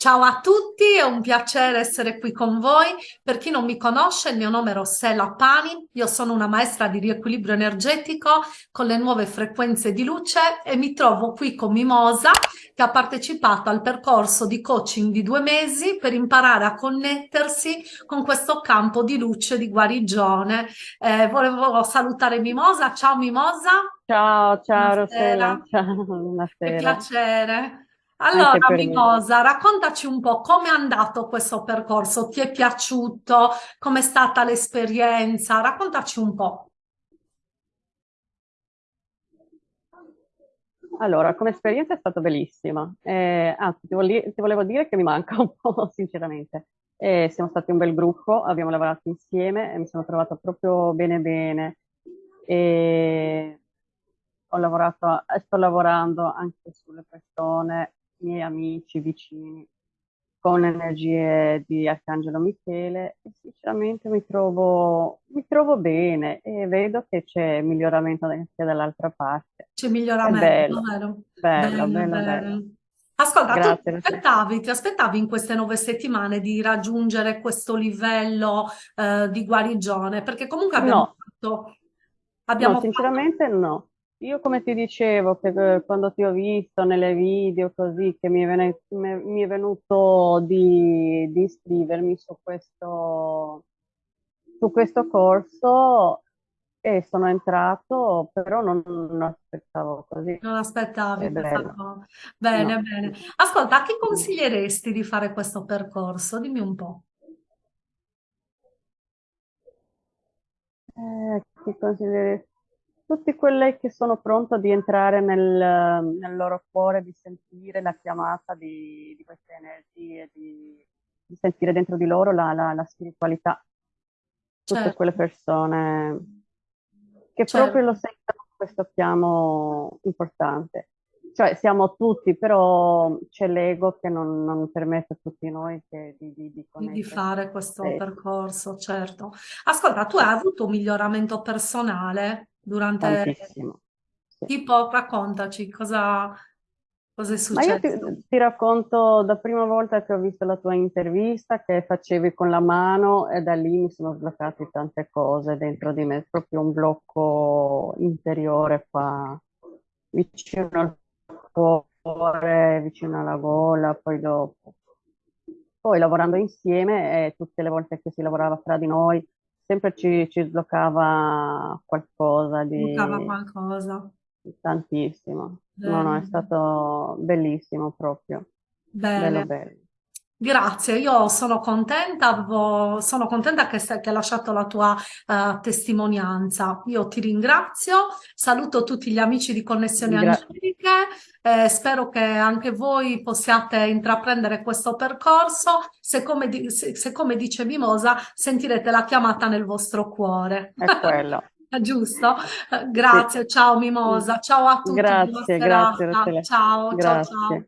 Ciao a tutti, è un piacere essere qui con voi. Per chi non mi conosce, il mio nome è Rossella Pani, io sono una maestra di riequilibrio energetico con le nuove frequenze di luce e mi trovo qui con Mimosa che ha partecipato al percorso di coaching di due mesi per imparare a connettersi con questo campo di luce di guarigione. Eh, volevo salutare Mimosa. Ciao Mimosa. Ciao, ciao Rossella. Ciao, buonasera. Che piacere. Allora, Mimosa, raccontaci un po' come è andato questo percorso, ti è piaciuto, com'è stata l'esperienza, raccontaci un po'. Allora, come esperienza è stata bellissima, eh, anzi ti, volevo, ti volevo dire che mi manca un po', sinceramente. Eh, siamo stati un bel gruppo, abbiamo lavorato insieme e mi sono trovata proprio bene bene. E ho lavorato, sto lavorando anche sulle persone miei amici vicini con energie di Arcangelo Michele e sinceramente mi trovo, mi trovo bene e vedo che c'è miglioramento anche dall'altra parte. C'è miglioramento, è bello, vero? Bello, bello, bello. bello. Ascolta, Grazie, ti aspettavi, ti aspettavi in queste nove settimane di raggiungere questo livello eh, di guarigione? Perché comunque abbiamo no. fatto... Abbiamo no, sinceramente fatto... no. Io come ti dicevo, che eh, quando ti ho visto nelle video così, che mi è, venuto, mi è venuto di, di iscrivermi su questo, su questo corso e sono entrato, però non, non aspettavo così. Non aspettavi questa Bene, no. bene. Ascolta, a chi consiglieresti di fare questo percorso? Dimmi un po'. Eh, chi consiglieresti? Tutti quelli che sono pronti di entrare nel, nel, loro cuore, di sentire la chiamata di, di queste energie, di, di, sentire dentro di loro la, la, la spiritualità. Tutte certo. quelle persone che certo. proprio lo sentono questo chiamo importante. Cioè siamo tutti, però c'è l'ego che non, non, permette a tutti noi che, di, di, di, di, fare questo sì. percorso, certo. Ascolta, tu hai avuto un miglioramento personale durante... Tantissimo. Sì. Tipo, raccontaci cosa, cosa è successo. Ma io ti, ti, racconto da prima volta che ho visto la tua intervista che facevi con la mano e da lì mi sono sbloccate tante cose dentro di me, proprio un blocco interiore qua vicino al cuore, vicino alla gola, poi dopo. Poi lavorando insieme, e tutte le volte che si lavorava tra di noi, sempre ci, ci sbloccava qualcosa di... Sbloccava qualcosa. Tantissimo. Bene. No, no, è stato bellissimo proprio. Bene. Bello, bello. Grazie, io sono contenta, sono contenta che, che hai lasciato la tua uh, testimonianza. Io ti ringrazio, saluto tutti gli amici di Connessioni Gra Angeliche, eh, spero che anche voi possiate intraprendere questo percorso, se come, se, se come dice Mimosa sentirete la chiamata nel vostro cuore. È quello. Giusto? Grazie, sì. ciao Mimosa, ciao a tutti. Grazie, grazie. Ciao, grazie. ciao, ciao.